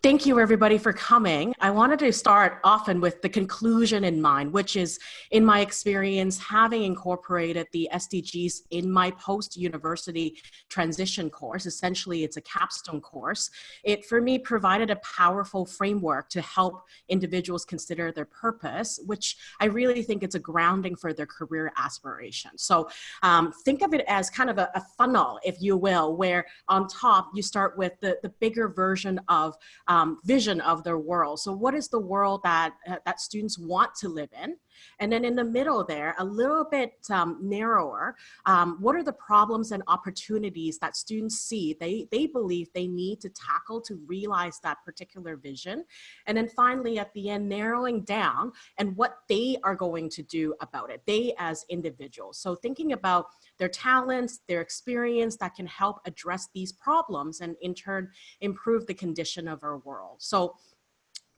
Thank you everybody for coming. I wanted to start often with the conclusion in mind, which is in my experience, having incorporated the SDGs in my post-university transition course, essentially it's a capstone course, it for me provided a powerful framework to help individuals consider their purpose, which I really think it's a grounding for their career aspirations. So um, think of it as kind of a, a, funnel, if you will, where on top you start with the, the bigger version of um, vision of their world. So what is the world that, uh, that students want to live in? And then in the middle there, a little bit um, narrower, um, what are the problems and opportunities that students see they, they believe they need to tackle to realize that particular vision? And then finally at the end, narrowing down and what they are going to do about it, they as individuals. So thinking about their talents, their experience that can help address these problems and in turn improve the condition of our world. So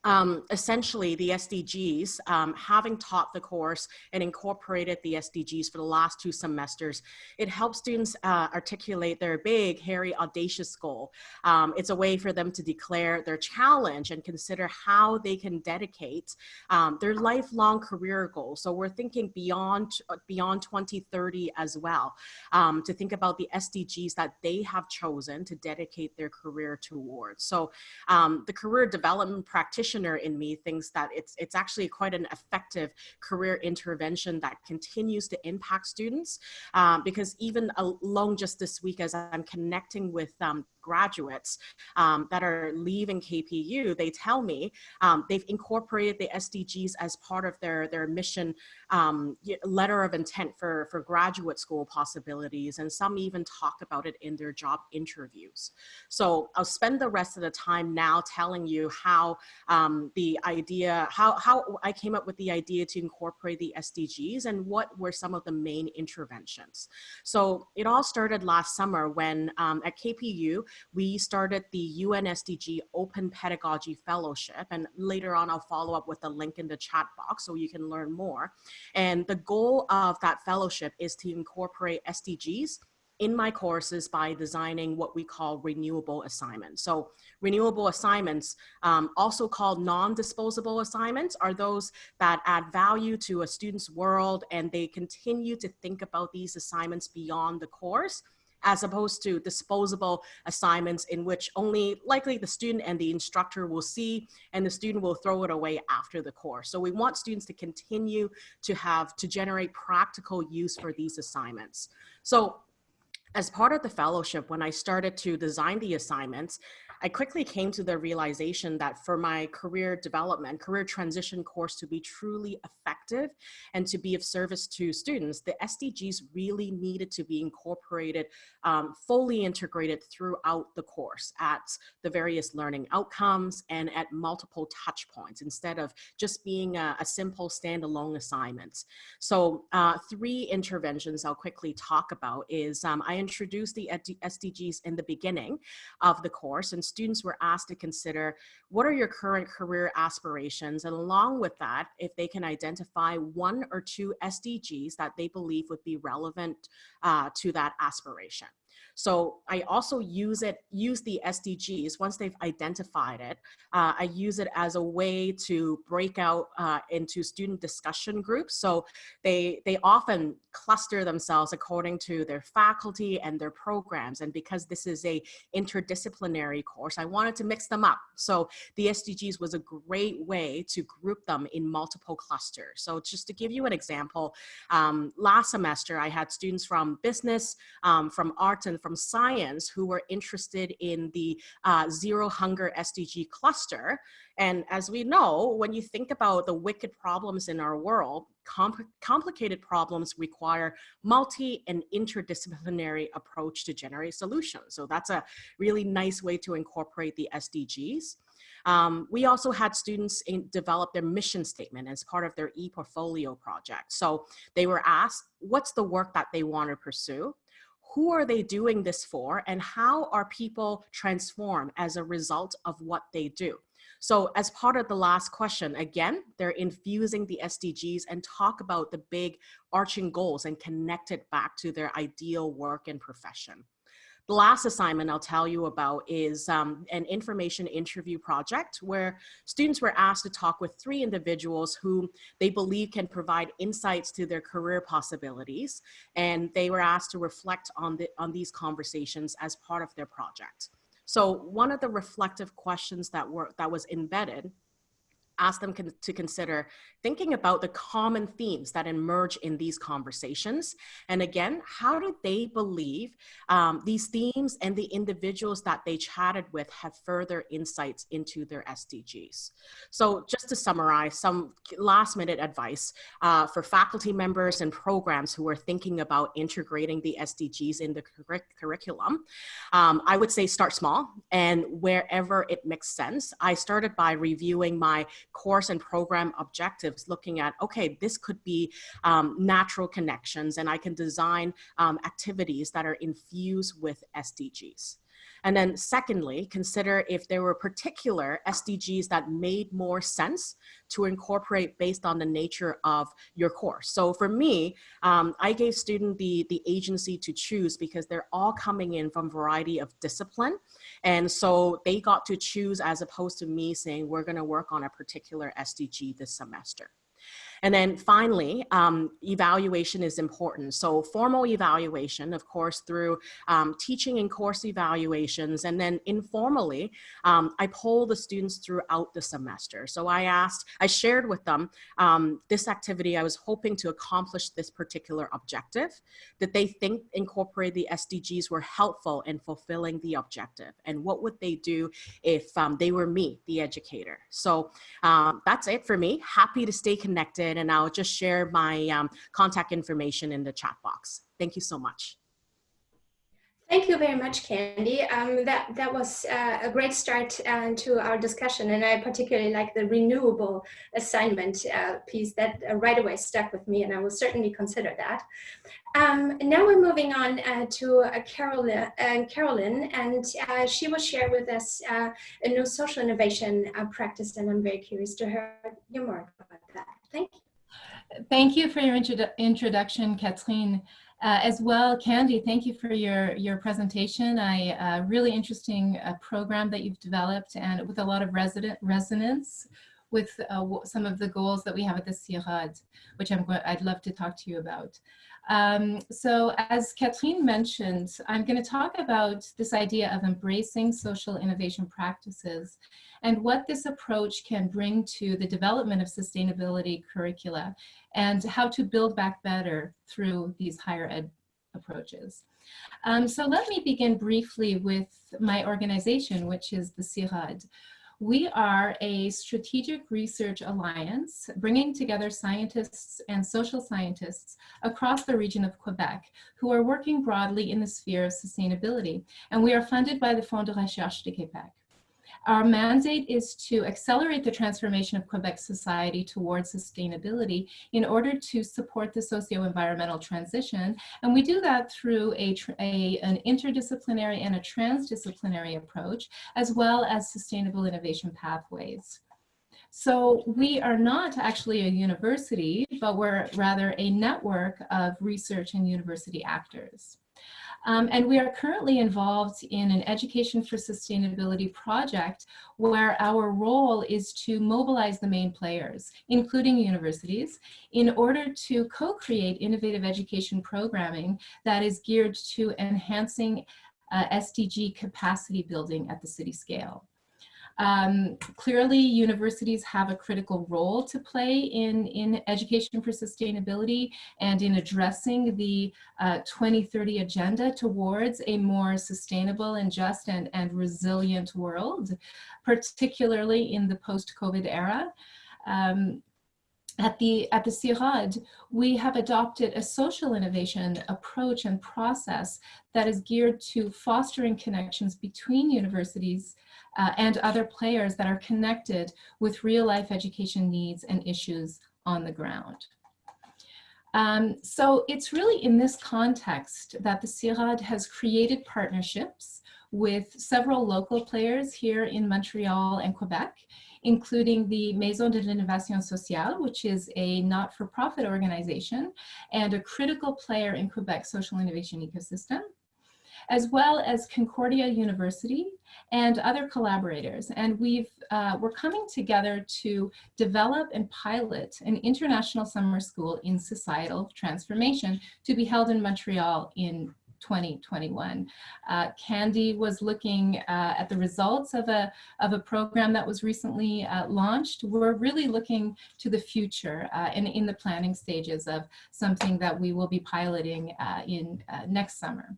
um, essentially the SDGs, um, having taught the course and incorporated the SDGs for the last two semesters, it helps students uh, articulate their big, hairy, audacious goal. Um, it's a way for them to declare their challenge and consider how they can dedicate um, their lifelong career goals. So we're thinking beyond, beyond 2030 as well, um, to think about the SDGs that they have chosen to dedicate their career towards. So um, the career development practitioner practitioner in me thinks that it's, it's actually quite an effective career intervention that continues to impact students. Um, because even alone just this week as I'm connecting with um, graduates um, that are leaving KPU, they tell me um, they've incorporated the SDGs as part of their, their mission um, letter of intent for, for graduate school possibilities. And some even talk about it in their job interviews. So I'll spend the rest of the time now telling you how um, the idea, how, how I came up with the idea to incorporate the SDGs and what were some of the main interventions. So it all started last summer when um, at KPU, we started the UNSDG Open Pedagogy Fellowship. And later on, I'll follow up with a link in the chat box so you can learn more. And the goal of that fellowship is to incorporate SDGs in my courses by designing what we call renewable assignments. So renewable assignments, um, also called non-disposable assignments, are those that add value to a student's world and they continue to think about these assignments beyond the course as opposed to disposable assignments in which only likely the student and the instructor will see and the student will throw it away after the course. So we want students to continue to have to generate practical use for these assignments. So as part of the fellowship, when I started to design the assignments, I quickly came to the realization that for my career development, career transition course to be truly effective and to be of service to students, the SDGs really needed to be incorporated, um, fully integrated throughout the course at the various learning outcomes and at multiple touch points instead of just being a, a simple standalone assignment. So uh, three interventions I'll quickly talk about is um, I introduced the SDGs in the beginning of the course and students were asked to consider what are your current career aspirations and along with that if they can identify one or two SDGs that they believe would be relevant uh, to that aspiration. So I also use it, use the SDGs once they've identified it. Uh, I use it as a way to break out uh, into student discussion groups. So they, they often cluster themselves according to their faculty and their programs. And because this is a interdisciplinary course, I wanted to mix them up. So the SDGs was a great way to group them in multiple clusters. So just to give you an example, um, last semester I had students from business, um, from arts from science who were interested in the uh, Zero Hunger SDG cluster. And as we know, when you think about the wicked problems in our world, complicated problems require multi and interdisciplinary approach to generate solutions. So that's a really nice way to incorporate the SDGs. Um, we also had students in, develop their mission statement as part of their e-portfolio project. So they were asked, what's the work that they want to pursue? Who are they doing this for and how are people transformed as a result of what they do? So as part of the last question, again, they're infusing the SDGs and talk about the big arching goals and connect it back to their ideal work and profession. The last assignment I'll tell you about is um, an information interview project where students were asked to talk with three individuals who they believe can provide insights to their career possibilities. And they were asked to reflect on, the, on these conversations as part of their project. So one of the reflective questions that were that was embedded ask them con to consider thinking about the common themes that emerge in these conversations. And again, how do they believe um, these themes and the individuals that they chatted with have further insights into their SDGs? So just to summarize, some last minute advice uh, for faculty members and programs who are thinking about integrating the SDGs in the cur curriculum. Um, I would say start small and wherever it makes sense. I started by reviewing my course and program objectives, looking at, okay, this could be um, natural connections and I can design um, activities that are infused with SDGs. And then secondly, consider if there were particular SDGs that made more sense to incorporate based on the nature of your course. So for me, um, I gave student the, the agency to choose because they're all coming in from variety of discipline. And so they got to choose as opposed to me saying, we're gonna work on a particular SDG this semester. And then finally, um, evaluation is important. So formal evaluation, of course, through um, teaching and course evaluations, and then informally, um, I poll the students throughout the semester. So I asked, I shared with them um, this activity, I was hoping to accomplish this particular objective, that they think incorporate the SDGs were helpful in fulfilling the objective, and what would they do if um, they were me, the educator. So um, that's it for me. Happy to stay connected and I'll just share my um, contact information in the chat box. Thank you so much. Thank you very much, Candy. Um, that, that was uh, a great start uh, to our discussion, and I particularly like the renewable assignment uh, piece that uh, right away stuck with me, and I will certainly consider that. Um, now we're moving on uh, to uh, Carolyn, Carolyn, and she will share with us a new social innovation practice, and I'm very curious to hear more about that. Thank you. Thank you for your introdu introduction, Catherine. Uh, as well, Candy, thank you for your, your presentation. I uh, really interesting uh, program that you've developed and with a lot of resident resonance with uh, some of the goals that we have at the CIRODD, which I'm I'd love to talk to you about. Um, so as Catherine mentioned, I'm going to talk about this idea of embracing social innovation practices and what this approach can bring to the development of sustainability curricula and how to build back better through these higher ed approaches. Um, so let me begin briefly with my organization, which is the CIRODD. We are a strategic research alliance bringing together scientists and social scientists across the region of Quebec who are working broadly in the sphere of sustainability. And we are funded by the Fonds de Recherche de Québec. Our mandate is to accelerate the transformation of Quebec society towards sustainability in order to support the socio-environmental transition. And we do that through a, a, an interdisciplinary and a transdisciplinary approach, as well as sustainable innovation pathways. So we are not actually a university, but we're rather a network of research and university actors. Um, and we are currently involved in an Education for Sustainability project where our role is to mobilize the main players, including universities, in order to co-create innovative education programming that is geared to enhancing uh, SDG capacity building at the city scale. Um, clearly, universities have a critical role to play in, in education for sustainability and in addressing the uh, 2030 agenda towards a more sustainable and just and, and resilient world, particularly in the post-COVID era. Um, at the at the CIRODD, we have adopted a social innovation approach and process that is geared to fostering connections between universities uh, and other players that are connected with real life education needs and issues on the ground. Um, so it's really in this context that the CIRODD has created partnerships with several local players here in Montreal and Quebec, including the Maison de l'Innovation Sociale, which is a not-for-profit organization and a critical player in Quebec's social innovation ecosystem as well as Concordia University and other collaborators. And we've, uh, we're coming together to develop and pilot an international summer school in societal transformation to be held in Montreal in 2021. Uh, Candy was looking uh, at the results of a, of a program that was recently uh, launched. We're really looking to the future uh, and in the planning stages of something that we will be piloting uh, in uh, next summer.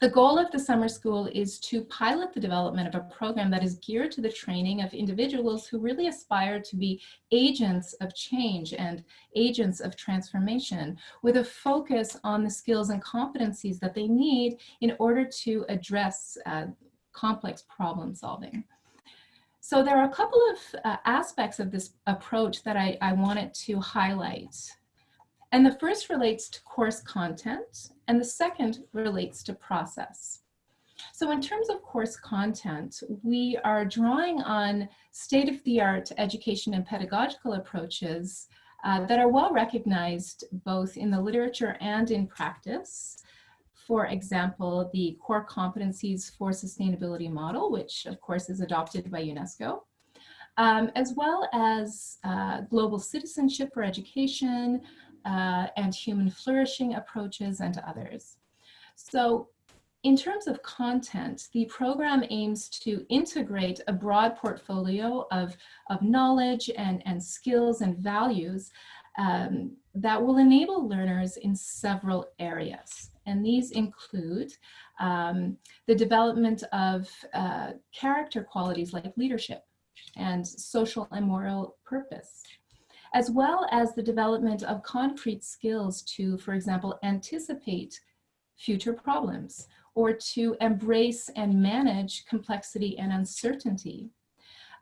The goal of the summer school is to pilot the development of a program that is geared to the training of individuals who really aspire to be agents of change and agents of transformation with a focus on the skills and competencies that they need in order to address uh, complex problem solving. So there are a couple of uh, aspects of this approach that I, I wanted to highlight. And the first relates to course content, and the second relates to process. So in terms of course content, we are drawing on state-of-the-art education and pedagogical approaches uh, that are well recognized both in the literature and in practice. For example, the core competencies for sustainability model, which of course is adopted by UNESCO, um, as well as uh, global citizenship for education, uh, and human flourishing approaches and others. So in terms of content, the program aims to integrate a broad portfolio of, of knowledge and, and skills and values um, that will enable learners in several areas. And these include um, the development of uh, character qualities like leadership and social and moral purpose, as well as the development of concrete skills to, for example, anticipate future problems or to embrace and manage complexity and uncertainty.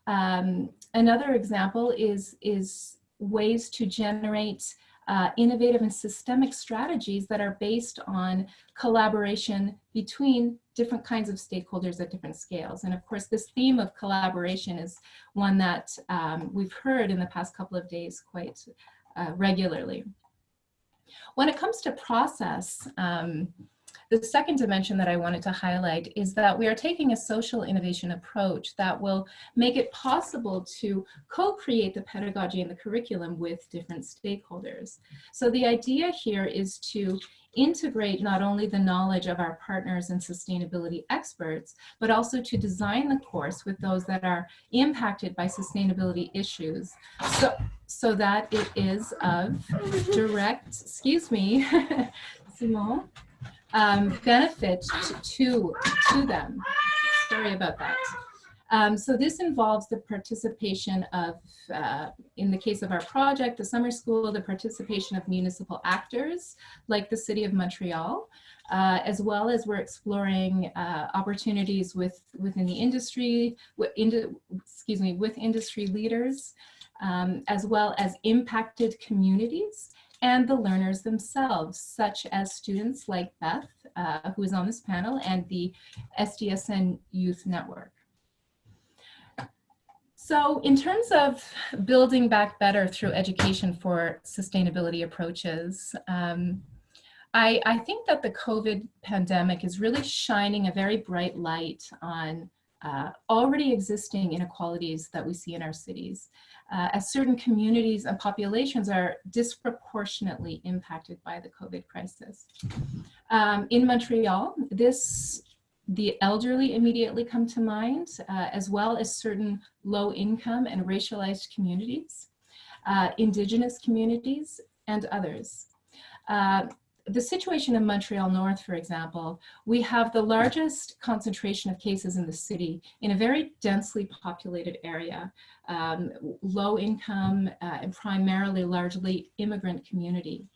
Um, another example is, is ways to generate uh, innovative and systemic strategies that are based on collaboration between different kinds of stakeholders at different scales. And of course, this theme of collaboration is one that um, we've heard in the past couple of days quite uh, regularly. When it comes to process, um, the second dimension that I wanted to highlight is that we are taking a social innovation approach that will make it possible to co-create the pedagogy and the curriculum with different stakeholders. So the idea here is to integrate not only the knowledge of our partners and sustainability experts, but also to design the course with those that are impacted by sustainability issues so, so that it is of direct, excuse me, Simon, um, benefit to, to them. Sorry about that. Um, so this involves the participation of, uh, in the case of our project, the summer school, the participation of municipal actors like the City of Montreal, uh, as well as we're exploring uh, opportunities with within the industry, with, excuse me, with industry leaders, um, as well as impacted communities and the learners themselves, such as students like Beth, uh, who is on this panel, and the SDSN Youth Network. So in terms of building back better through education for sustainability approaches, um, I, I, think that the COVID pandemic is really shining a very bright light on uh, already existing inequalities that we see in our cities uh, as certain communities and populations are disproportionately impacted by the COVID crisis. Um, in Montreal, this the elderly immediately come to mind, uh, as well as certain low income and racialized communities, uh, indigenous communities, and others. The situation in Montreal North, for example, we have the largest concentration of cases in the city in a very densely populated area, um, low income uh, and primarily largely immigrant community.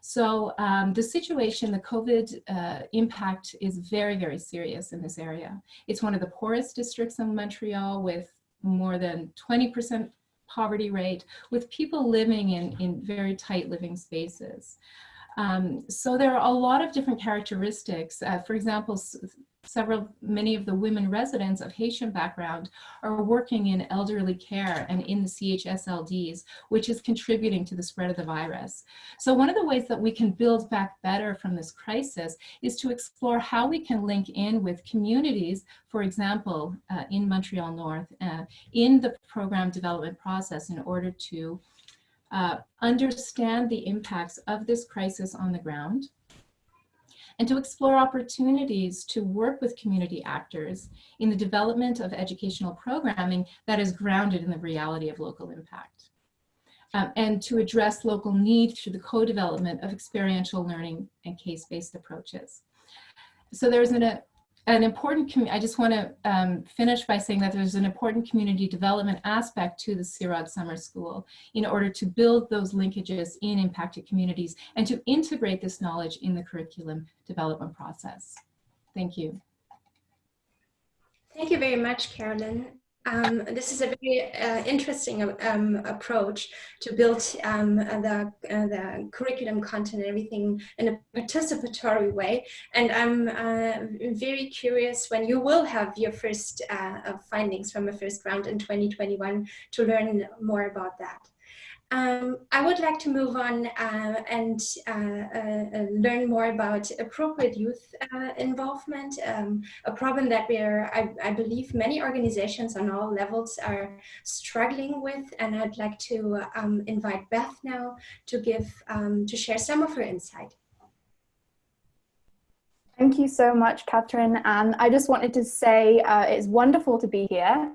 So um, the situation, the COVID uh, impact is very, very serious in this area. It's one of the poorest districts in Montreal with more than 20% poverty rate, with people living in, in very tight living spaces. Um, so there are a lot of different characteristics. Uh, for example, several, many of the women residents of Haitian background are working in elderly care and in the CHSLDs, which is contributing to the spread of the virus. So one of the ways that we can build back better from this crisis is to explore how we can link in with communities, for example, uh, in Montreal North, uh, in the program development process in order to uh, understand the impacts of this crisis on the ground, and to explore opportunities to work with community actors in the development of educational programming that is grounded in the reality of local impact. Um, and to address local needs through the co-development of experiential learning and case-based approaches. So there's an, a, an important, I just want to um, finish by saying that there's an important community development aspect to the CIRODD Summer School in order to build those linkages in impacted communities and to integrate this knowledge in the curriculum development process. Thank you. Thank you very much, Carolyn. Um, this is a very uh, interesting um, approach to build um, the, uh, the curriculum content and everything in a participatory way. And I'm uh, very curious when you will have your first uh, findings from the first round in 2021 to learn more about that. Um, I would like to move on uh, and uh, uh, uh, learn more about appropriate youth uh, involvement, um, a problem that we are, I, I, believe many organizations on all levels are struggling with. And I'd like to um, invite Beth now to give, um, to share some of her insight. Thank you so much, Catherine. And I just wanted to say uh, it's wonderful to be here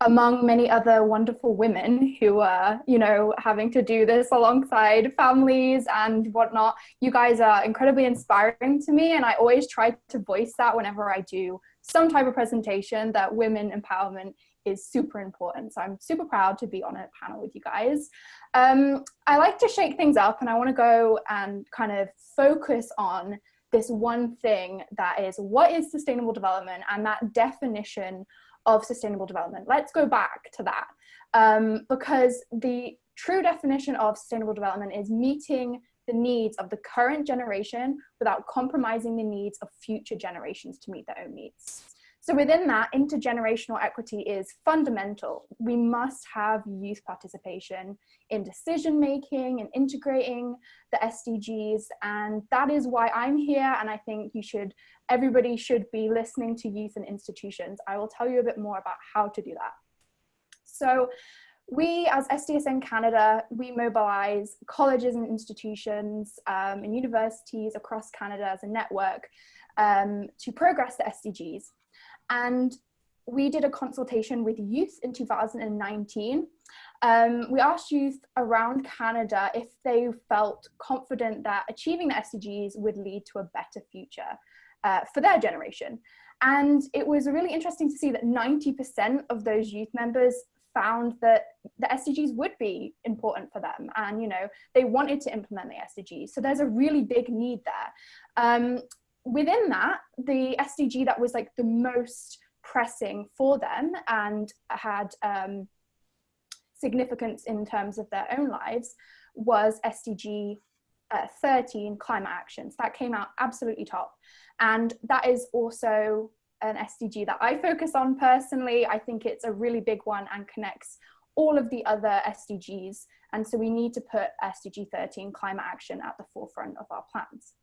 among many other wonderful women who are, you know, having to do this alongside families and whatnot. You guys are incredibly inspiring to me, and I always try to voice that whenever I do some type of presentation that women empowerment is super important. So I'm super proud to be on a panel with you guys. Um, I like to shake things up and I want to go and kind of focus on this one thing that is what is sustainable development and that definition of sustainable development. Let's go back to that um, because the true definition of sustainable development is meeting the needs of the current generation without compromising the needs of future generations to meet their own needs. So within that, intergenerational equity is fundamental. We must have youth participation in decision making and integrating the SDGs. And that is why I'm here. And I think you should, everybody should be listening to youth and institutions. I will tell you a bit more about how to do that. So we as SDSN Canada, we mobilize colleges and institutions um, and universities across Canada as a network um, to progress the SDGs. And we did a consultation with youth in 2019. Um, we asked youth around Canada if they felt confident that achieving the SDGs would lead to a better future uh, for their generation. And it was really interesting to see that 90% of those youth members found that the SDGs would be important for them and you know they wanted to implement the SDGs so there's a really big need there um, within that, the SDG that was like the most pressing for them and had um, significance in terms of their own lives was SDG uh, 13 climate actions. That came out absolutely top. And that is also an SDG that I focus on personally. I think it's a really big one and connects all of the other SDGs. And so we need to put SDG 13 climate action at the forefront of our plans.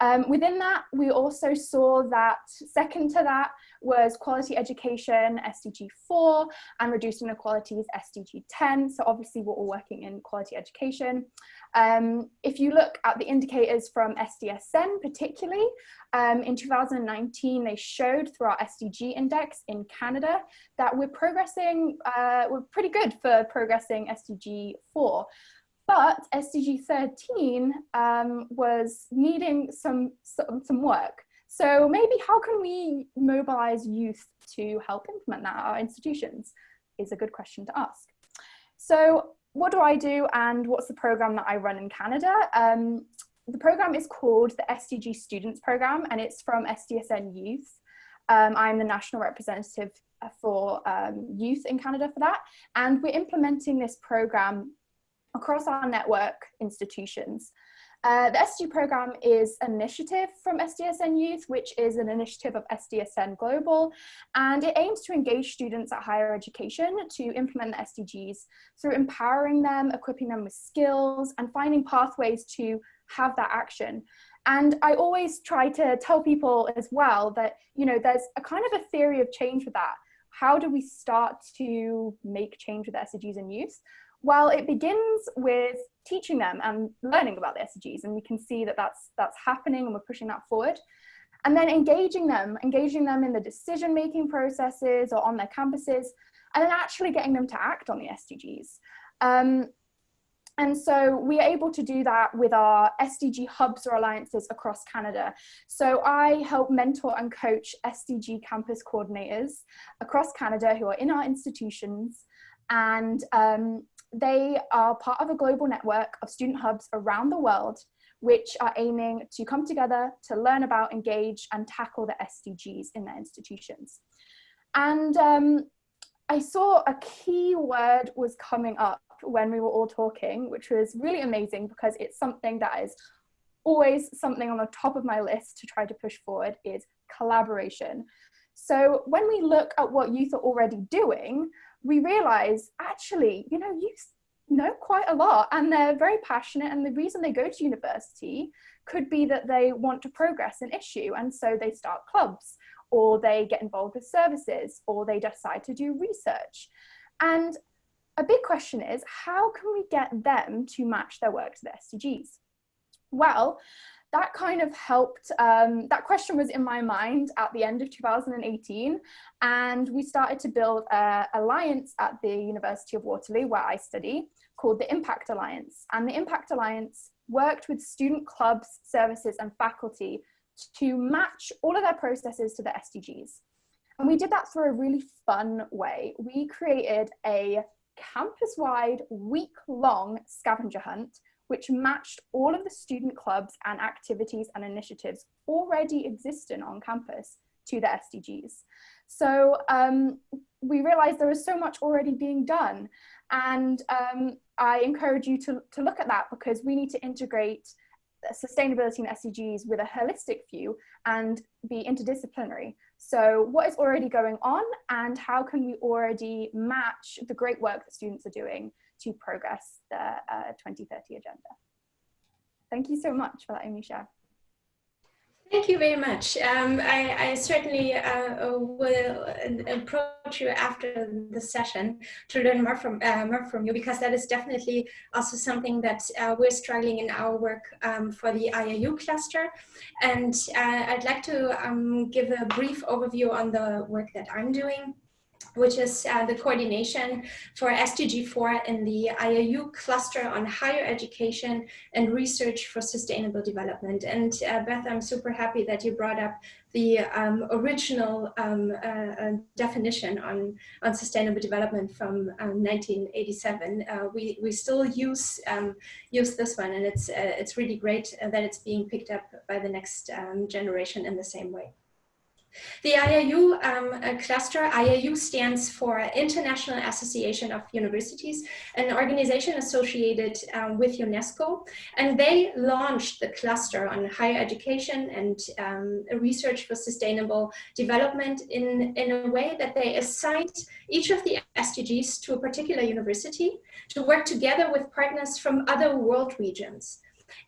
Um, within that, we also saw that second to that was quality education, SDG 4, and reducing inequalities, SDG 10. So obviously we're all working in quality education. Um, if you look at the indicators from SDSN particularly, um, in 2019, they showed through our SDG index in Canada that we're progressing, uh, we're pretty good for progressing SDG 4. But SDG 13 um, was needing some, some, some work. So maybe how can we mobilize youth to help implement that at our institutions is a good question to ask. So what do I do and what's the program that I run in Canada? Um, the program is called the SDG Students Program and it's from SDSN Youth. Um, I'm the national representative for um, youth in Canada for that. And we're implementing this program across our network institutions. Uh, the SDG program is an initiative from SDSN Youth, which is an initiative of SDSN Global, and it aims to engage students at higher education to implement the SDGs through empowering them, equipping them with skills, and finding pathways to have that action. And I always try to tell people as well that, you know, there's a kind of a theory of change with that. How do we start to make change with SDGs in youth? Well, it begins with teaching them and learning about the SDGs, and we can see that that's, that's happening and we're pushing that forward. And then engaging them, engaging them in the decision-making processes or on their campuses, and then actually getting them to act on the SDGs. Um, and so we are able to do that with our SDG hubs or alliances across Canada. So I help mentor and coach SDG campus coordinators across Canada who are in our institutions and um, they are part of a global network of student hubs around the world which are aiming to come together to learn about, engage and tackle the SDGs in their institutions. And um, I saw a key word was coming up when we were all talking, which was really amazing because it's something that is always something on the top of my list to try to push forward is collaboration. So when we look at what youth are already doing, we realize actually, you know, you know quite a lot and they're very passionate and the reason they go to university could be that they want to progress an issue and so they start clubs or they get involved with services or they decide to do research. And a big question is how can we get them to match their work to the SDGs? Well, that kind of helped, um, that question was in my mind at the end of 2018 and we started to build an alliance at the University of Waterloo where I study called the Impact Alliance and the Impact Alliance worked with student clubs, services and faculty to match all of their processes to the SDGs. And we did that through a really fun way. We created a campus-wide week-long scavenger hunt which matched all of the student clubs and activities and initiatives already existing on campus to the SDGs. So um, we realized there was so much already being done. And um, I encourage you to, to look at that because we need to integrate sustainability and SDGs with a holistic view and be interdisciplinary. So what is already going on and how can we already match the great work that students are doing to progress the uh, 2030 agenda. Thank you so much for letting me share. Thank you very much. Um, I, I, certainly uh, will approach you after the session to learn more from uh, more from you because that is definitely also something that uh, we're struggling in our work um, for the IAU cluster. And uh, I'd like to um, give a brief overview on the work that I'm doing which is uh, the coordination for SDG4 in the IAU cluster on higher education and research for sustainable development. And uh, Beth, I'm super happy that you brought up the um, original um, uh, uh definition on, on sustainable development from um, 1987. Uh, we, we still use, um, use this one and it's, uh, it's really great that it's being picked up by the next um, generation in the same way. The IAU um, cluster, IAU stands for International Association of Universities, an organization associated um, with UNESCO, and they launched the cluster on higher education and um, research for sustainable development in, in a way that they assigned each of the SDGs to a particular university to work together with partners from other world regions.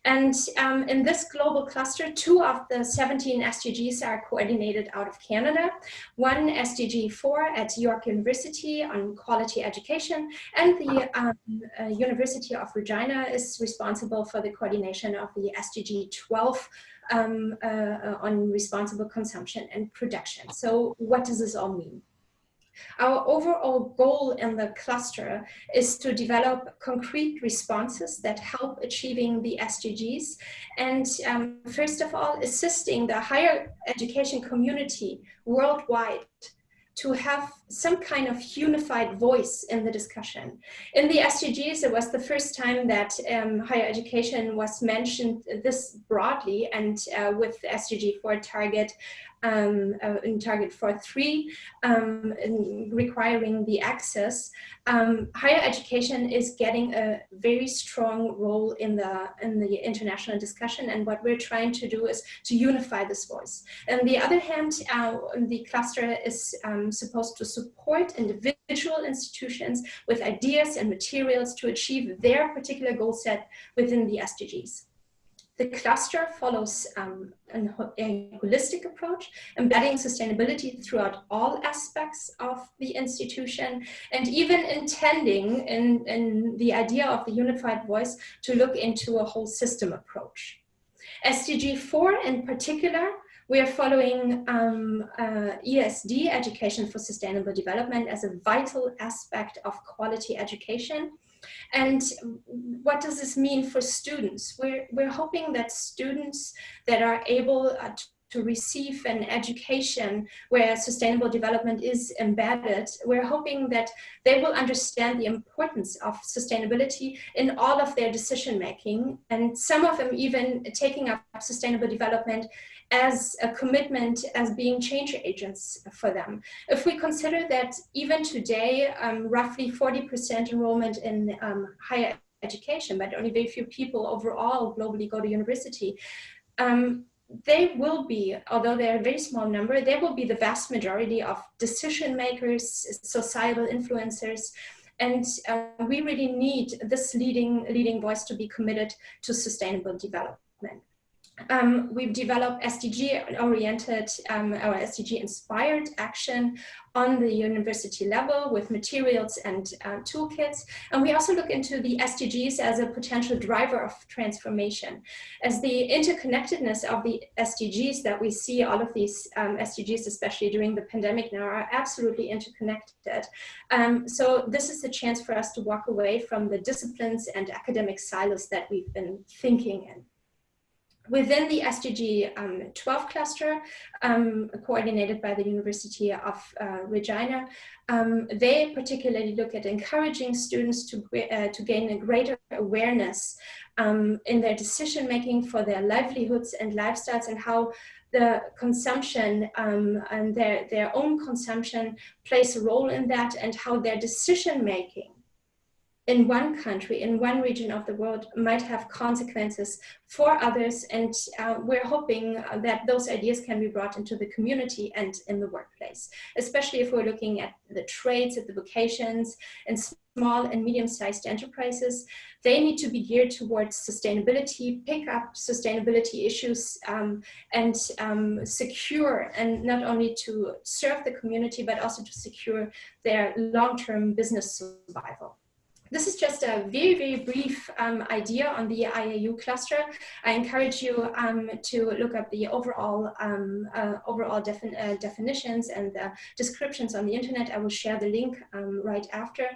And um, in this global cluster, two of the 17 SDGs are coordinated out of Canada. One SDG 4 at York University on quality education, and the um, uh, University of Regina is responsible for the coordination of the SDG 12 um, uh, uh, on responsible consumption and production. So what does this all mean? Our overall goal in the cluster is to develop concrete responses that help achieving the SDGs and um, first of all, assisting the higher education community worldwide to have some kind of unified voice in the discussion. In the SDGs, it was the first time that um, higher education was mentioned this broadly and uh, with SDG 4 target um, uh, in target 4.3 um, requiring the access, um, higher education is getting a very strong role in the, in the international discussion and what we're trying to do is to unify this voice. On the other hand, uh, the cluster is um, supposed to support individual institutions with ideas and materials to achieve their particular goal set within the SDGs. The cluster follows um, a holistic approach, embedding sustainability throughout all aspects of the institution, and even intending in, in the idea of the unified voice to look into a whole system approach. SDG 4 in particular we are following um, uh, ESD, Education for Sustainable Development, as a vital aspect of quality education. And what does this mean for students? We're, we're hoping that students that are able uh, to receive an education where sustainable development is embedded, we're hoping that they will understand the importance of sustainability in all of their decision making. And some of them even taking up sustainable development as a commitment as being change agents for them. If we consider that even today, um, roughly 40% enrollment in um, higher education, but only very few people overall globally go to university, um, they will be, although they're a very small number, they will be the vast majority of decision makers, societal influencers, and uh, we really need this leading, leading voice to be committed to sustainable development um, we've developed SDG-oriented um, or SDG-inspired action on the university level with materials and uh, toolkits. And we also look into the SDGs as a potential driver of transformation. As the interconnectedness of the SDGs that we see, all of these um, SDGs, especially during the pandemic now, are absolutely interconnected. Um, so this is a chance for us to walk away from the disciplines and academic silos that we've been thinking in. Within the SDG um, 12 cluster, um, coordinated by the University of uh, Regina, um, they particularly look at encouraging students to, uh, to gain a greater awareness um, in their decision making for their livelihoods and lifestyles and how the consumption um, and their, their own consumption plays a role in that and how their decision making in one country, in one region of the world might have consequences for others. And uh, we're hoping that those ideas can be brought into the community and in the workplace, especially if we're looking at the trades, at the vocations and small and medium-sized enterprises. They need to be geared towards sustainability, pick up sustainability issues um, and um, secure and not only to serve the community, but also to secure their long-term business survival. This is just a very, very brief um, idea on the IAU cluster. I encourage you um, to look up the overall, um, uh, overall defin uh, definitions and the descriptions on the internet. I will share the link um, right after.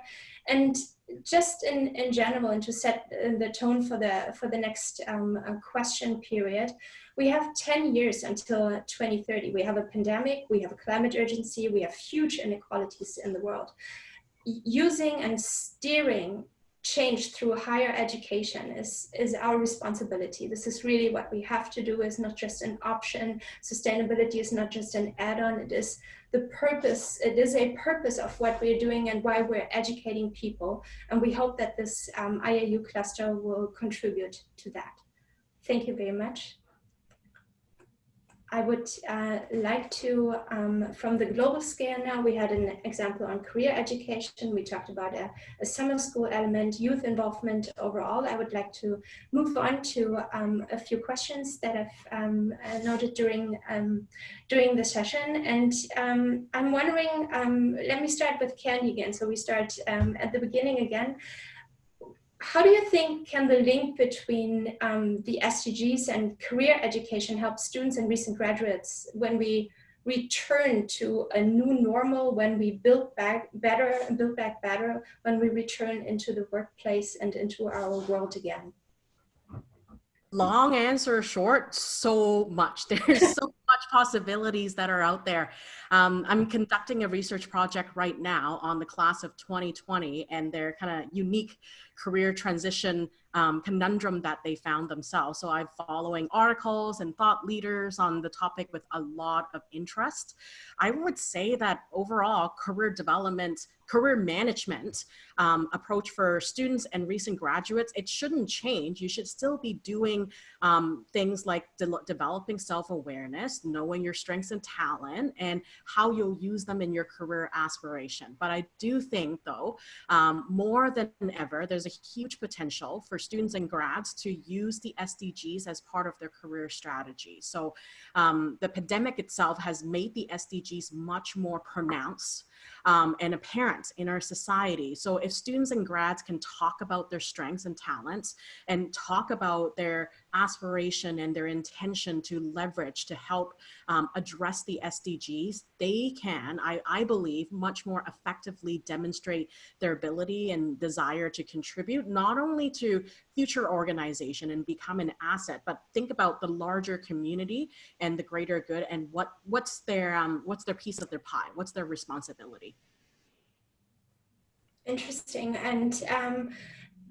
And just in, in general, and to set the tone for the, for the next um, uh, question period, we have 10 years until 2030. We have a pandemic, we have a climate urgency, we have huge inequalities in the world using and steering change through higher education is, is our responsibility. This is really what we have to do is not just an option. Sustainability is not just an add-on. It is the purpose, it is a purpose of what we're doing and why we're educating people. And we hope that this um, IAU cluster will contribute to that. Thank you very much. I would uh, like to, um, from the global scale now, we had an example on career education. We talked about a, a summer school element, youth involvement overall. I would like to move on to um, a few questions that I've um, uh, noted during, um, during the session. And um, I'm wondering, um, let me start with Candy again. So we start at the beginning again how do you think can the link between um, the SDGs and career education help students and recent graduates when we return to a new normal, when we build back better, build back better, when we return into the workplace and into our world again? Long answer short, so much. There's so much possibilities that are out there. Um, I'm conducting a research project right now on the class of 2020 and their kind of unique career transition um, conundrum that they found themselves. So I'm following articles and thought leaders on the topic with a lot of interest. I would say that overall career development career management um, approach for students and recent graduates, it shouldn't change. You should still be doing um, things like de developing self-awareness, knowing your strengths and talent, and how you'll use them in your career aspiration. But I do think though, um, more than ever, there's a huge potential for students and grads to use the SDGs as part of their career strategy. So um, the pandemic itself has made the SDGs much more pronounced um, and parent in our society. So if students and grads can talk about their strengths and talents and talk about their aspiration and their intention to leverage to help um, address the SDGs, they can, I, I believe, much more effectively demonstrate their ability and desire to contribute not only to future organization and become an asset, but think about the larger community and the greater good and what what's their um, what's their piece of their pie, what's their responsibility. Interesting. And um,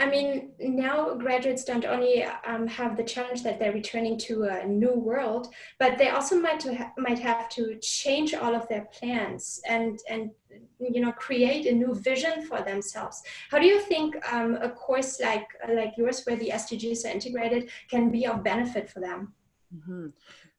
I mean, now graduates don't only um, have the challenge that they're returning to a new world, but they also might ha might have to change all of their plans and and you know create a new vision for themselves. How do you think um, a course like like yours, where the SDGs are integrated, can be of benefit for them? Mm -hmm.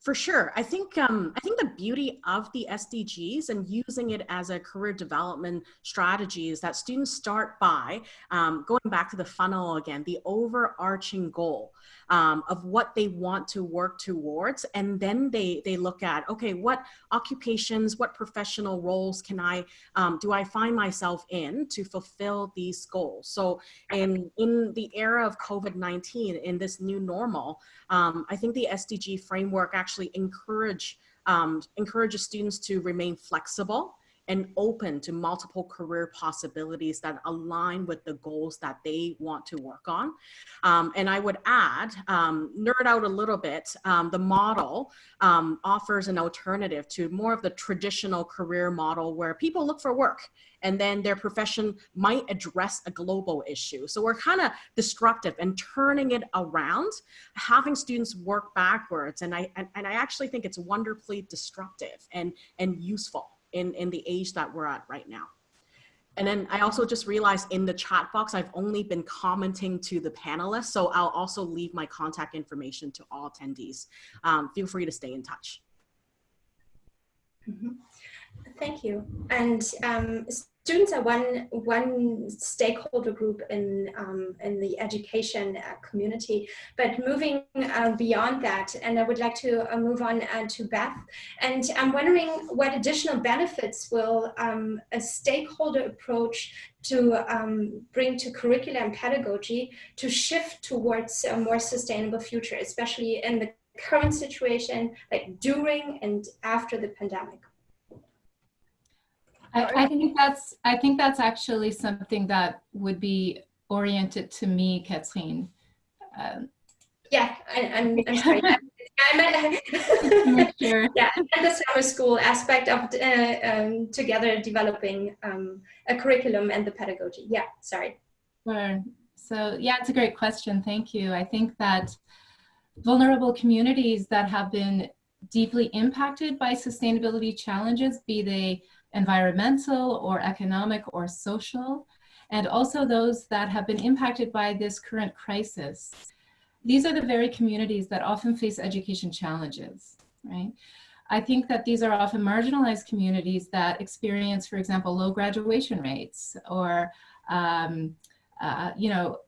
For sure. I think um, I think the beauty of the SDGs and using it as a career development strategy is that students start by um, going back to the funnel again, the overarching goal um, of what they want to work towards, and then they they look at okay, what occupations, what professional roles can I um, do I find myself in to fulfill these goals? So in in the era of COVID nineteen, in this new normal, um, I think the SDG framework actually actually encourage um, encourages students to remain flexible and open to multiple career possibilities that align with the goals that they want to work on. Um, and I would add, um, nerd out a little bit, um, the model um, offers an alternative to more of the traditional career model where people look for work and then their profession might address a global issue. So we're kind of destructive and turning it around, having students work backwards. And I, and, and I actually think it's wonderfully disruptive and, and useful in, in the age that we're at right now. And then I also just realized in the chat box, I've only been commenting to the panelists. So I'll also leave my contact information to all attendees. Um, feel free to stay in touch. Mm -hmm. Thank you. And um, students are one one stakeholder group in um, in the education uh, community. But moving uh, beyond that, and I would like to uh, move on uh, to Beth. And I'm wondering what additional benefits will um, a stakeholder approach to um, bring to curriculum and pedagogy to shift towards a more sustainable future, especially in the current situation, like during and after the pandemic. I, I think that's I think that's actually something that would be oriented to me, Catherine. Um, yeah, I, am I'm, I'm sorry. I'm at, sure. yeah, and the summer school aspect of uh, um, together developing um, a curriculum and the pedagogy. Yeah, sorry. Sure. So yeah, it's a great question. Thank you. I think that vulnerable communities that have been deeply impacted by sustainability challenges, be they environmental or economic or social, and also those that have been impacted by this current crisis. These are the very communities that often face education challenges, right? I think that these are often marginalized communities that experience, for example, low graduation rates or, um, uh, you know,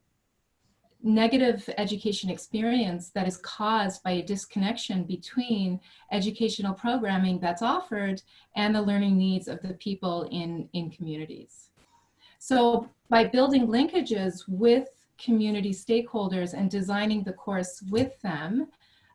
negative education experience that is caused by a disconnection between educational programming that's offered and the learning needs of the people in, in communities. So by building linkages with community stakeholders and designing the course with them,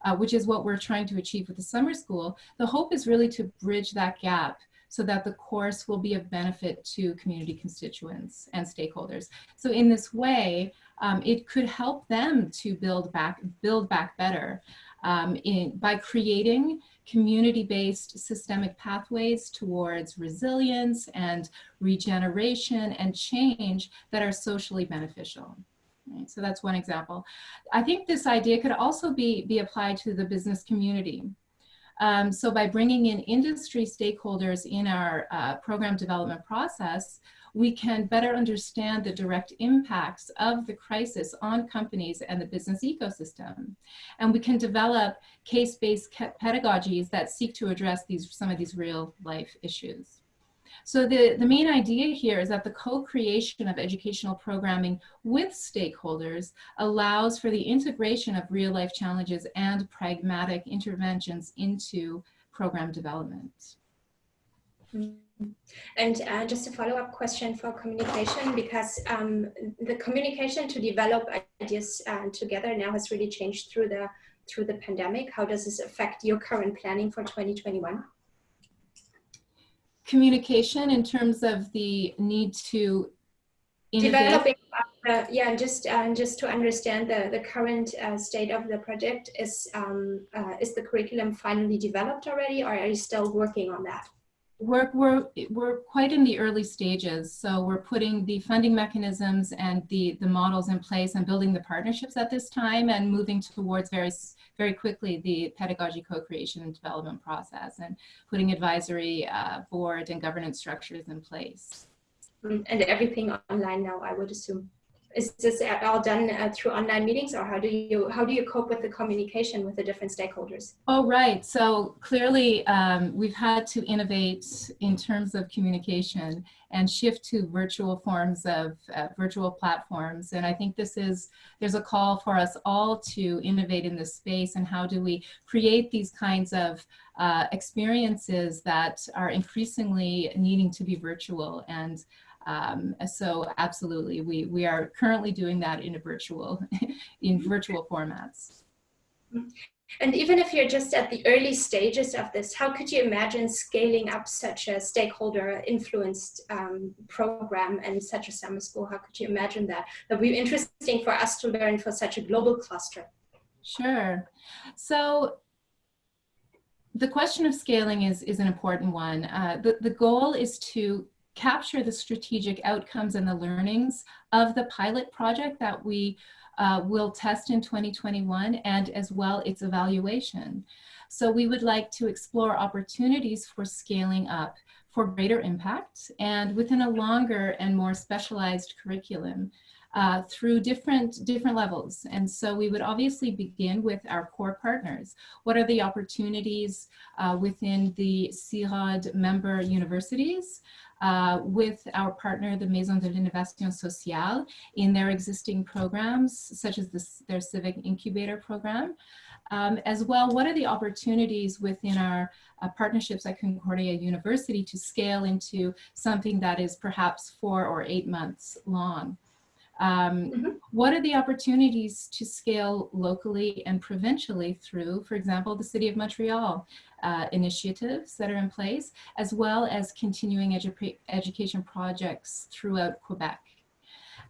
uh, which is what we're trying to achieve with the summer school, the hope is really to bridge that gap so that the course will be of benefit to community constituents and stakeholders. So in this way, um, it could help them to build back, build back better. um, in, by creating community-based systemic pathways towards resilience and regeneration and change that are socially beneficial. Right? So that's one example. I think this idea could also be, be applied to the business community. Um, so by bringing in industry stakeholders in our uh, program development process, we can better understand the direct impacts of the crisis on companies and the business ecosystem. And we can develop case-based pedagogies that seek to address these, some of these real life issues. So the, the main idea here is that the co-creation of educational programming with stakeholders allows for the integration of real life challenges and pragmatic interventions into program development. And uh, just a follow-up question for communication, because um, the communication to develop ideas uh, together now has really changed through the through the pandemic. How does this affect your current planning for 2021? Communication in terms of the need to developing. Uh, yeah, just uh, just to understand the the current uh, state of the project is um, uh, is the curriculum finally developed already, or are you still working on that? We're, we're, we're quite in the early stages. So we're putting the funding mechanisms and the, the models in place and building the partnerships at this time and moving towards very, very quickly the pedagogy co-creation and development process and putting advisory uh, board and governance structures in place. Mm, and everything online now, I would assume is this all done uh, through online meetings or how do you how do you cope with the communication with the different stakeholders? Oh right. So clearly um, we've had to innovate in terms of communication and shift to virtual forms of uh, virtual platforms. And i think this is there's a call for us all to innovate in this space and how do we create these kinds of uh, experiences that are increasingly needing to be virtual. And um, so absolutely, we, we are currently doing that in a virtual, in virtual formats. And even if you're just at the early stages of this, how could you imagine scaling up such a stakeholder influenced um, program and such a summer school? How could you imagine that? That would be interesting for us to learn for such a global cluster. Sure. So the question of scaling is, is an important one. Uh, the, the goal is to capture the strategic outcomes and the learnings of the pilot project that we uh, will test in 2021 and as well its evaluation. So we would like to explore opportunities for scaling up for greater impact and within a longer and more specialized curriculum uh, through different, different levels. And so we would obviously begin with our core partners. What are the opportunities uh, within the CIRODD member universities? Uh, with our partner, the Maison de l'Innovation Sociale, in their existing programs, such as this, their Civic Incubator program. Um, as well, what are the opportunities within our uh, partnerships at Concordia University to scale into something that is perhaps four or eight months long? Um, mm -hmm. What are the opportunities to scale locally and provincially through, for example, the City of Montreal uh, initiatives that are in place, as well as continuing edu education projects throughout Quebec.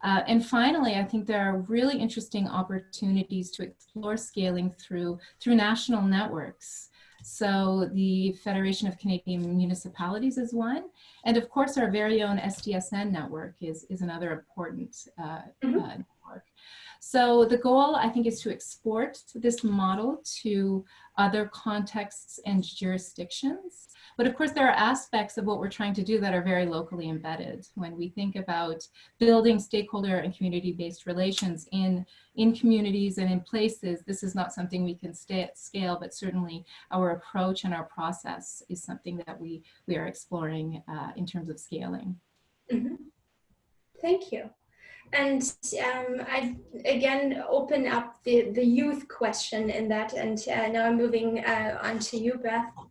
Uh, and finally, I think there are really interesting opportunities to explore scaling through, through national networks. So the Federation of Canadian Municipalities is one. And of course, our very own SDSN network is, is another important uh, mm -hmm. uh, network. So the goal, I think, is to export this model to other contexts and jurisdictions. But of course, there are aspects of what we're trying to do that are very locally embedded. When we think about building stakeholder and community-based relations in, in communities and in places, this is not something we can stay at scale, but certainly our approach and our process is something that we, we are exploring uh, in terms of scaling. Mm -hmm. Thank you. And um, I again open up the, the youth question in that, and uh, now I'm moving uh, on to you, Beth.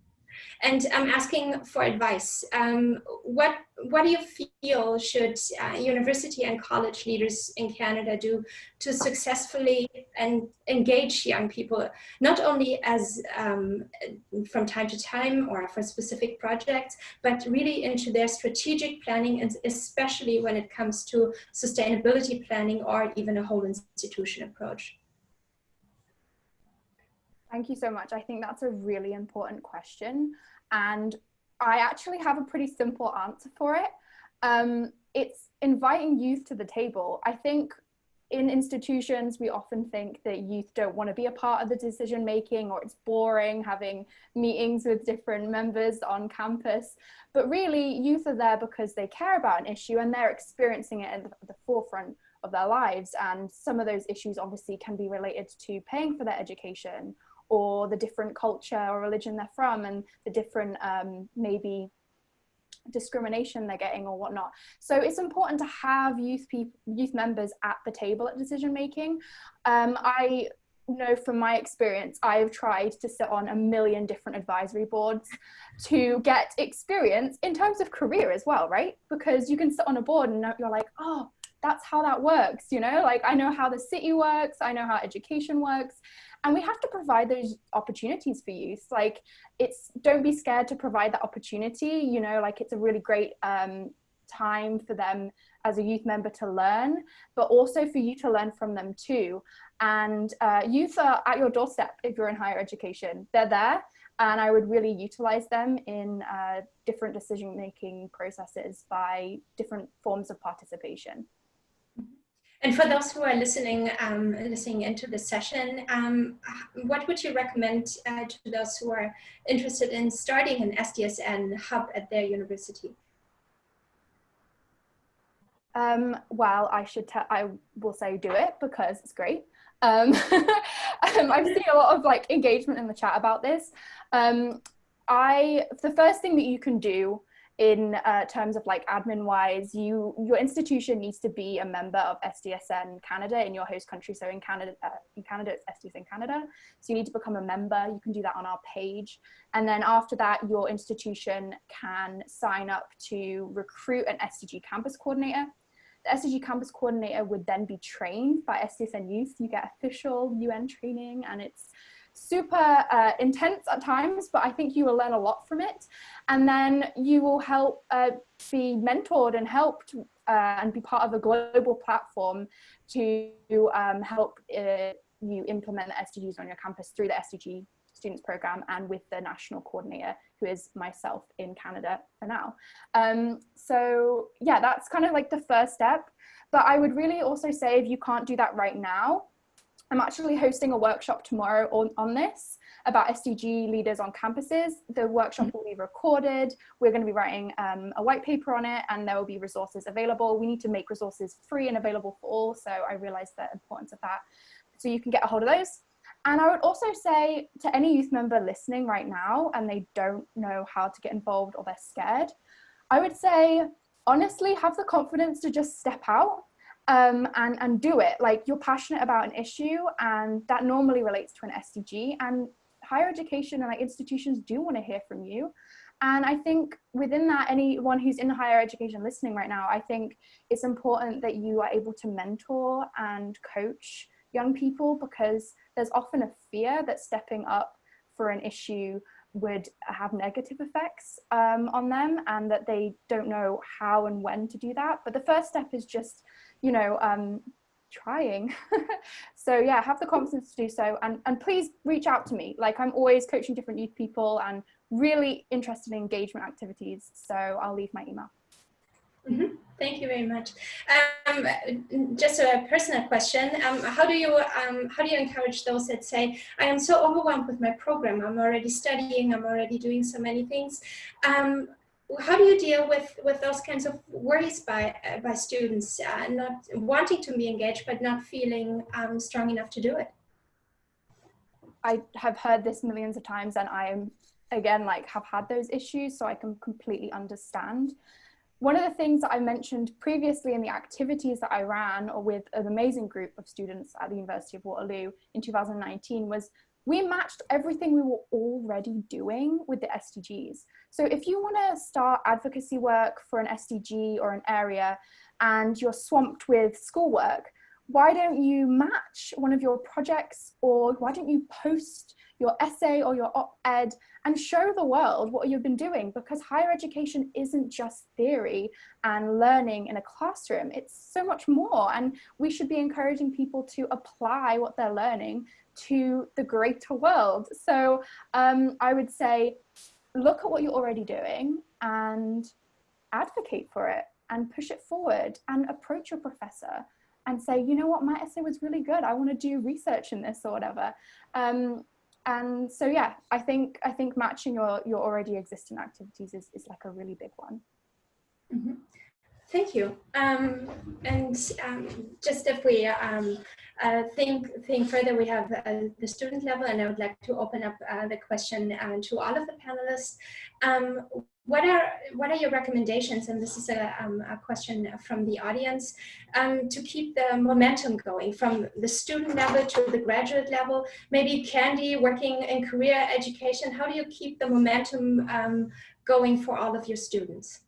And I'm asking for advice. Um, what, what do you feel should uh, university and college leaders in Canada do to successfully and engage young people, not only as um, from time to time or for specific projects, but really into their strategic planning and especially when it comes to sustainability planning or even a whole institution approach? Thank you so much. I think that's a really important question. And I actually have a pretty simple answer for it. Um, it's inviting youth to the table. I think in institutions, we often think that youth don't want to be a part of the decision making or it's boring having meetings with different members on campus. But really, youth are there because they care about an issue and they're experiencing it at the forefront of their lives. And some of those issues obviously can be related to paying for their education or the different culture or religion they're from and the different um, maybe discrimination they're getting or whatnot. So it's important to have youth people, youth members at the table at decision making. Um, I know from my experience, I've tried to sit on a million different advisory boards to get experience in terms of career as well, right? Because you can sit on a board and you're like, oh, that's how that works, you know? Like I know how the city works, I know how education works, and we have to provide those opportunities for youth. Like it's don't be scared to provide that opportunity you know like it's a really great um, time for them as a youth member to learn but also for you to learn from them too. And uh, youth are at your doorstep if you're in higher education. They're there and I would really utilize them in uh, different decision making processes by different forms of participation. And for those who are listening, um, listening into the session, um, what would you recommend uh, to those who are interested in starting an SDSN hub at their university? Um, well, I should I will say do it because it's great. Um, um, I've seen a lot of like engagement in the chat about this. Um, I the first thing that you can do in uh, terms of like admin wise, you your institution needs to be a member of SDSN Canada in your host country. So in Canada, uh, in Canada, it's SDSN Canada. So you need to become a member. You can do that on our page. And then after that, your institution can sign up to recruit an SDG campus coordinator. The SDG campus coordinator would then be trained by SDSN Youth. You get official UN training and it's super uh, intense at times, but I think you will learn a lot from it. And then you will help uh, be mentored and helped uh, and be part of a global platform to um, help uh, you implement the SDGs on your campus through the SDG students program and with the national coordinator who is myself in Canada for now. Um, so yeah, that's kind of like the first step. But I would really also say if you can't do that right now, I'm actually hosting a workshop tomorrow on, on this about SDG leaders on campuses. The workshop mm-hmm. will be recorded. We're going to be writing um, a white paper on it and there will be resources available. We need to make resources free and available for all. So I realized the importance of that. So you can get a hold of those. And I would also say to any youth member listening right now and they don't know how to get involved or they're scared, I would say, honestly, have the confidence to just step out um, and, and do it. Like you're passionate about an issue and that normally relates to an SDG and higher education and like institutions do want to hear from you. And I think within that, anyone who's in higher education listening right now, I think it's important that you are able to mentor and coach young people because there's often a fear that stepping up for an issue would have negative effects um, on them and that they don't know how and when to do that. But the first step is just you know, um, trying. so yeah, have the confidence to do so and, and please reach out to me. Like I'm always coaching different youth people and really interested in engagement activities. So I'll leave my email. Mm -hmm. Thank you very much. Um, just a personal question: um, How do you um, how do you encourage those that say, "I am so overwhelmed with my program. I'm already studying. I'm already doing so many things." How do you deal with with those kinds of worries by uh, by students uh, not wanting to be engaged but not feeling um, strong enough to do it? I have heard this millions of times and i am again like have had those issues so i can completely understand. One of the things that I mentioned previously in the activities that I ran or with an amazing group of students at the University of Waterloo in 2019 was we matched everything we were already doing with the SDGs. So if you want to start advocacy work for an SDG or an area and you're swamped with schoolwork, why don't you match one of your projects or why don't you post your essay or your op-ed and show the world what you've been doing because higher education isn't just theory and learning in a classroom. It's so much more and we should be encouraging people to apply what they're learning to the greater world. So um, I would say, look at what you're already doing and advocate for it and push it forward and approach your professor and say, you know what, my essay was really good. I want to do research in this or whatever. Um, and so, yeah, I think I think matching your your already existing activities is, is like a really big one. Mm -hmm. Thank you. Um, and um, just if we um, uh, think think further, we have uh, the student level, and I would like to open up uh, the question uh, to all of the panelists. What are what are your recommendations? And this is a, um, a question from the audience um, to keep the momentum going from the student level to the graduate level. Maybe Candy working in career education. How do you keep the momentum um, going for all of your students?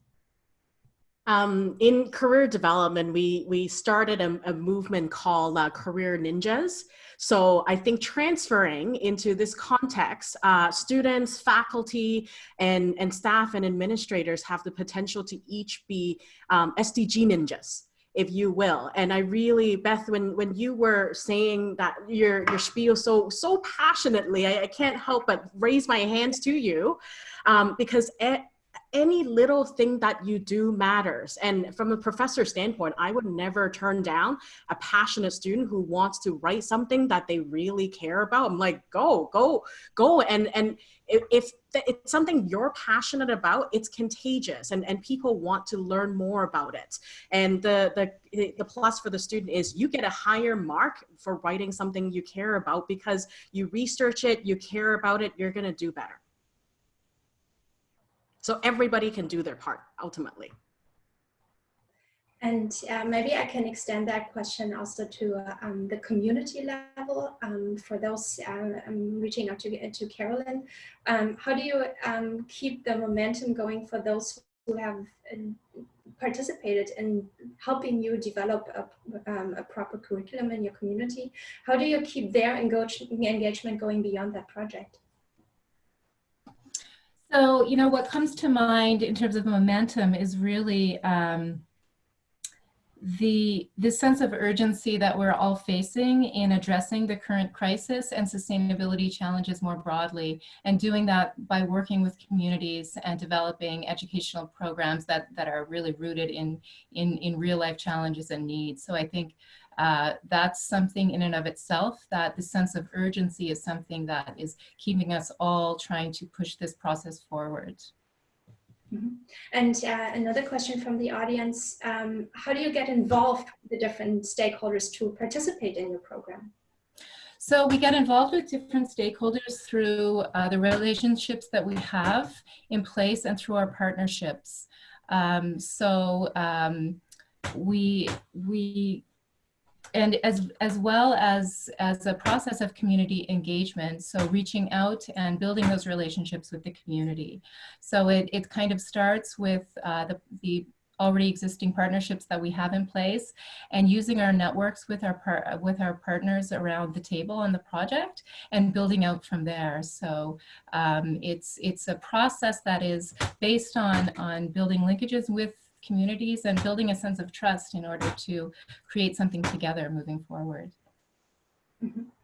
Um, in career development, we, we started a, a movement called uh, Career Ninjas. So I think transferring into this context, uh, students, faculty, and, and staff and administrators have the potential to each be um, SDG ninjas if you will. And I really, Beth, when, when you were saying that your, your spiel so, so passionately, I, I can't help but raise my hands to you um, because any little thing that you do matters. And from a professor standpoint, I would never turn down a passionate student who wants to write something that they really care about. I'm like, go, go, go. And, and if, it's something you're passionate about, it's contagious and, and people want to learn more about it. And the, the, the plus for the student is you get a higher mark for writing something you care about because you research it, you care about it, you're gonna do better. So everybody can do their part ultimately. And uh, maybe I can extend that question also to uh, um, the community level um, for those uh, reaching out to, to Carolyn. Um, how do you um, keep the momentum going for those who have participated in helping you develop a, a, proper curriculum in your community? How do you keep their engagement going beyond that project? So, you know, what comes to mind in terms of momentum is really um, the, the sense of urgency that we're all facing in addressing the current crisis and sustainability challenges more broadly, and doing that by working with communities and developing educational programs that, that are really rooted in, in, in real life challenges and needs. So I think uh, that's something in and of itself that the sense of urgency is something that is keeping us all trying to push this process forward. Mm -hmm. And uh, another question from the audience, um, how do you get involved with the different stakeholders to participate in your program? So we get involved with different stakeholders through uh, the relationships that we have in place and through our partnerships. Um, so um, we, we and as as well as as a process of community engagement so reaching out and building those relationships with the community. So it, it kind of starts with uh, the, the already existing partnerships that we have in place and using our networks with our with our partners around the table on the project and building out from there. So um, it's it's a process that is based on on building linkages with communities and building a sense of trust in order to create something together moving forward. Mm -hmm.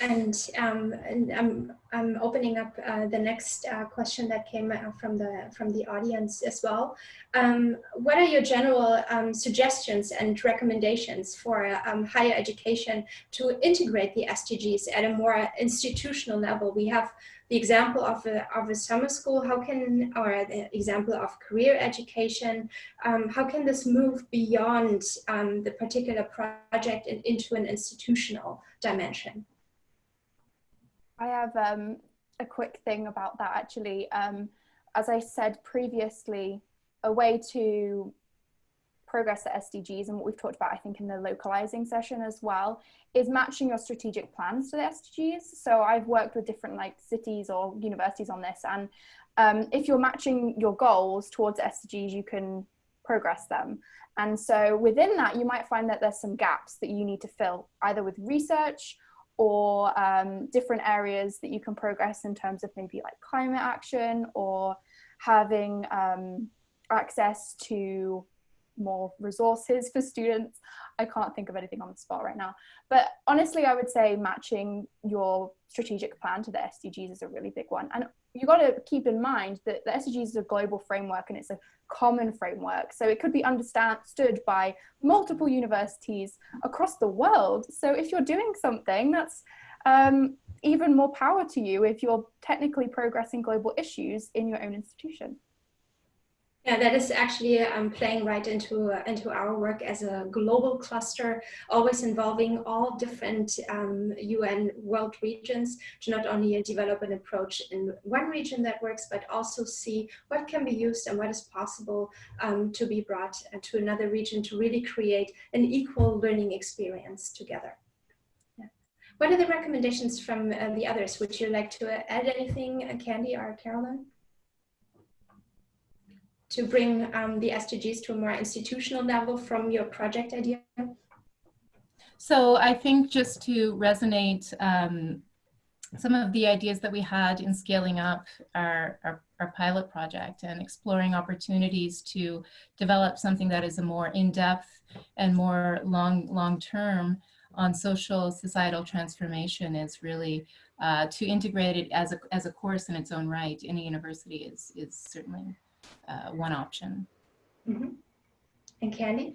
And, um, and I'm, I'm opening up uh, the next uh, question that came from the from the audience as well. Um, what are your general um, suggestions and recommendations for um, higher education to integrate the SDGs at a more institutional level? We have the example of a, of a summer school, how can, or the example of career education, um, how can this move beyond um, the particular project and into an institutional dimension? I have um, a quick thing about that actually. Um, as I said previously, a way to progress the SDGs and what we've talked about, I think, in the localizing session as well, is matching your strategic plans to the SDGs. So I've worked with different like cities or universities on this, and um, if you're matching your goals towards SDGs, you can progress them. And so within that, you might find that there's some gaps that you need to fill, either with research or um, different areas that you can progress in terms of maybe like climate action or having um, access to more resources for students. I can't think of anything on the spot right now. But honestly, I would say matching your strategic plan to the SDGs is a really big one. And you got to keep in mind that the SDGs is a global framework and it's a common framework. So it could be understood by multiple universities across the world. So if you're doing something that's um, even more power to you if you're technically progressing global issues in your own institution. Yeah, that is actually um, playing right into uh, into our work as a global cluster, always involving all different um, UN world regions to not only develop an approach in one region that works, but also see what can be used and what is possible um, to be brought to another region to really create an equal learning experience together. What are the recommendations from uh, the others? Would you like to add anything, uh, Candy or Caroline? To bring um, the SDGs to a more institutional level from your project idea? So I think just to resonate um, some of the ideas that we had in scaling up our, our, our, pilot project and exploring opportunities to develop something that is a more in-depth and more long, long-term on social societal transformation is really uh, to integrate it as a, as a course in its own right in a university is, is certainly uh, one option. Mm -hmm. And Candy?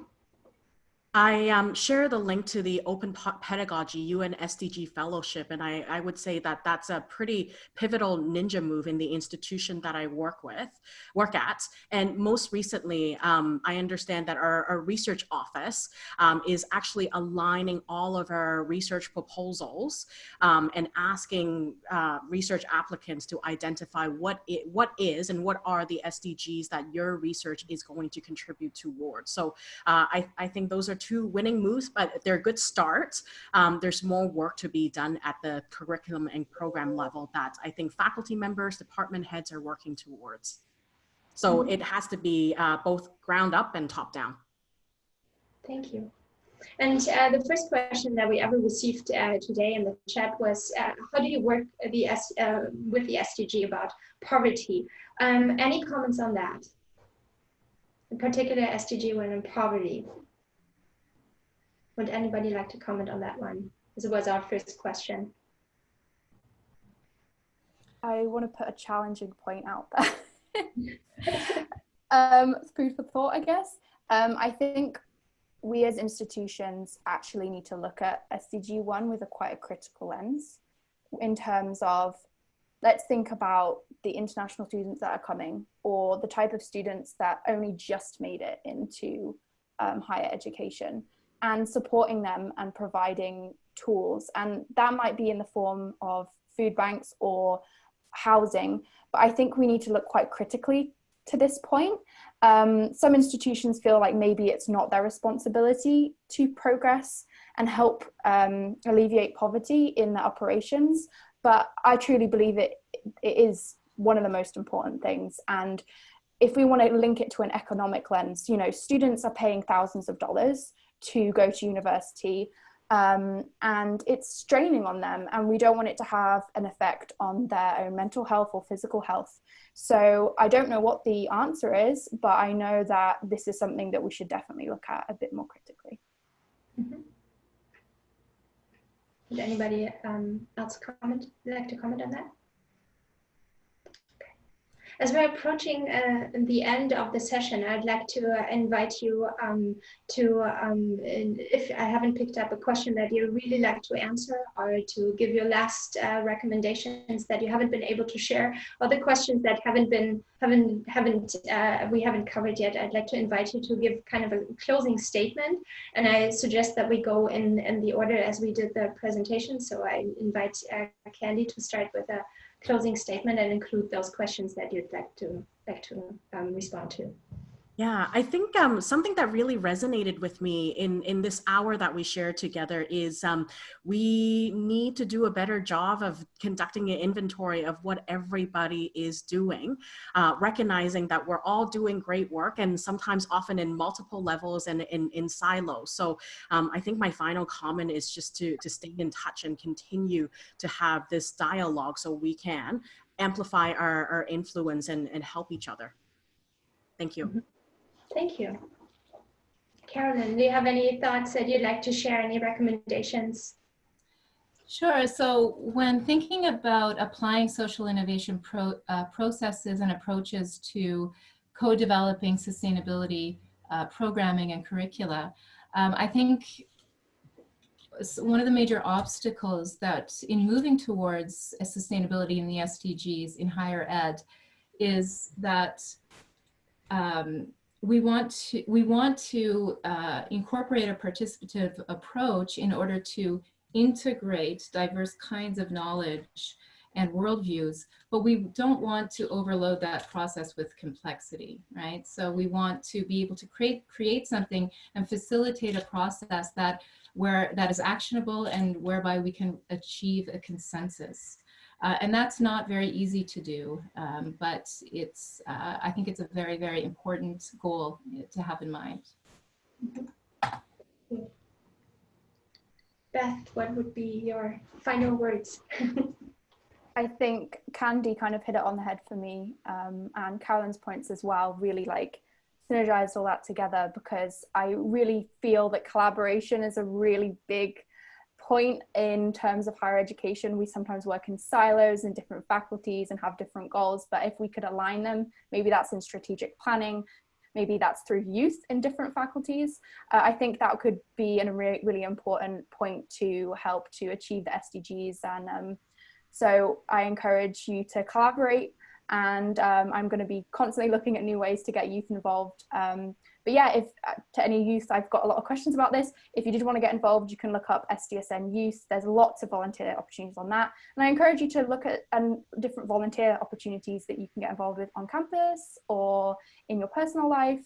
I um, share the link to the Open Pedagogy UN SDG Fellowship, and I, I, would say that that's a pretty pivotal ninja move in the institution that I work with, work at. And most recently, um, I understand that our, our research office um, is actually aligning all of our research proposals um, and asking uh, research applicants to identify what it, what is and what are the SDGs that your research is going to contribute towards. So uh, I, I think those are two winning moves, but they're good starts. Um, there's more work to be done at the curriculum and program level that I think faculty members, department heads are working towards. So mm -hmm. it has to be uh, both ground up and top down. Thank you. And uh, the first question that we ever received uh, today in the chat was, uh, how do you work the S uh, with the SDG about poverty? Um, any comments on that? In particular, SDG when in poverty. Would anybody like to comment on that one? This was our first question. I want to put a challenging point out there. um, food for thought, I guess. Um, I think we as institutions actually need to look at SDG 1 with a quite a critical lens in terms of let's think about the international students that are coming or the type of students that only just made it into um, higher education and supporting them and providing tools. And that might be in the form of food banks or housing. But I think we need to look quite critically to this point. Um, some institutions feel like maybe it's not their responsibility to progress and help um, alleviate poverty in their operations. But I truly believe it, it is one of the most important things. And if we want to link it to an economic lens, you know, students are paying thousands of dollars to go to university um, and it's straining on them and we don't want it to have an effect on their own mental health or physical health. So I don't know what the answer is, but I know that this is something that we should definitely look at a bit more critically. Mm -hmm. Would anybody um, else comment, like to comment on that? As we're approaching uh, the end of the session, I'd like to uh, invite you um, to, um, if I haven't picked up a question that you really like to answer or to give your last uh, recommendations that you haven't been able to share, or the questions that haven't been, haven't, haven't, uh, we haven't covered yet, I'd like to invite you to give kind of a closing statement. And I suggest that we go in, in the order as we did the presentation. So I invite uh, Candy to start with a closing statement and include those questions that you'd like to like to um, respond to. Yeah, I think um, something that really resonated with me in, in this hour that we shared together is um, we need to do a better job of conducting an inventory of what everybody is doing, uh, recognizing that we're all doing great work and sometimes often in multiple levels and in, in silos. So um, I think my final comment is just to, to stay in touch and continue to have this dialogue so we can amplify our, our influence and, and help each other. Thank you. Thank you. Carolyn, do you have any thoughts that you'd like to share, any recommendations? Sure. So when thinking about applying social innovation pro, uh, processes and approaches to co-developing sustainability uh, programming and curricula, um, I think one of the major obstacles that in moving towards a sustainability in the SDGs in higher ed is that um, we want to we want to uh, incorporate a participative approach in order to integrate diverse kinds of knowledge and worldviews, but we don't want to overload that process with complexity, right? So we want to be able to create create something and facilitate a process that where that is actionable and whereby we can achieve a consensus. Uh, and that's not very easy to do, um, but it's, uh, I think it's a very, very important goal to have in mind. Beth, what would be your final words? I think Candy kind of hit it on the head for me um, and Carolyn's points as well really like synergized all that together because I really feel that collaboration is a really big point in terms of higher education. We sometimes work in silos in different faculties and have different goals, but if we could align them, maybe that's in strategic planning, maybe that's through youth in different faculties. Uh, I think that could be a really, really important point to help to achieve the SDGs. And um, so I encourage you to collaborate and um, I'm going to be constantly looking at new ways to get youth involved. Um, but yeah, if uh, to any youth, I've got a lot of questions about this. If you did want to get involved, you can look up SDSN Youth. There's lots of volunteer opportunities on that. And I encourage you to look at um, different volunteer opportunities that you can get involved with on campus or in your personal life,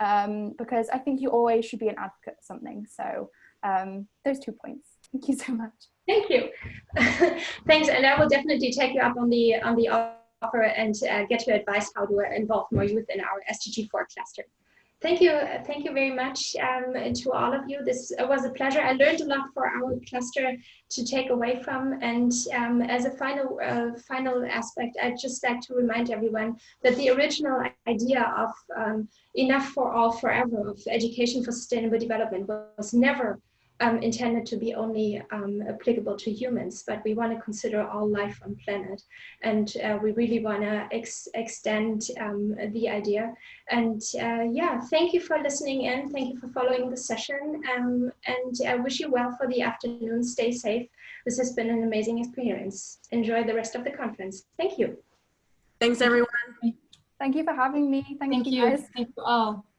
um, because I think you always should be an advocate for something. So um, those two points. Thank you so much. Thank you. Thanks, and I will definitely take you up on the on the offer and uh, get your advice how to involve more youth in our SDG4 cluster. Thank you. Thank you very much um, to all of you. This was a pleasure. I learned a lot for our cluster to take away from. And um, as a final, uh, final aspect, I'd just like to remind everyone that the original idea of um, enough for all forever of education for sustainable development was never um, intended to be only um, applicable to humans, but we want to consider all life on planet. And uh, we really want to ex extend um, the idea. And uh, yeah, thank you for listening in. Thank you for following the session. Um, and I wish you well for the afternoon. Stay safe. This has been an amazing experience. Enjoy the rest of the conference. Thank you. Thanks, everyone. Thank you for having me. Thank, Thank you, you. guys. Thank you all.